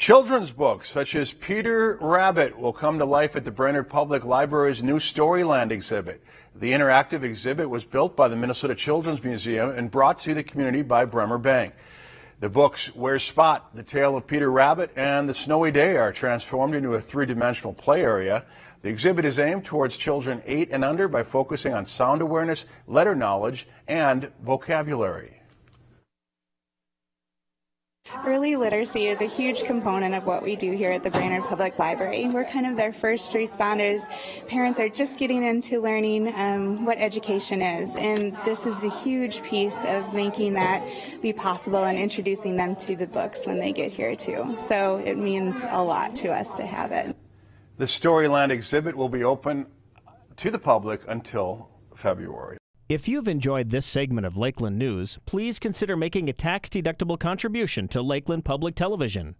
Children's books such as Peter Rabbit will come to life at the Brainerd Public Library's new Storyland exhibit. The interactive exhibit was built by the Minnesota Children's Museum and brought to the community by Bremer Bank. The books Where's Spot, The Tale of Peter Rabbit, and The Snowy Day are transformed into a three-dimensional play area. The exhibit is aimed towards children 8 and under by focusing on sound awareness, letter knowledge, and vocabulary. Early literacy is a huge component of what we do here at the Brainerd Public Library. We're kind of their first responders. Parents are just getting into learning um, what education is, and this is a huge piece of making that be possible and introducing them to the books when they get here too. So it means a lot to us to have it. The Storyland exhibit will be open to the public until February. If you've enjoyed this segment of Lakeland News, please consider making a tax-deductible contribution to Lakeland Public Television.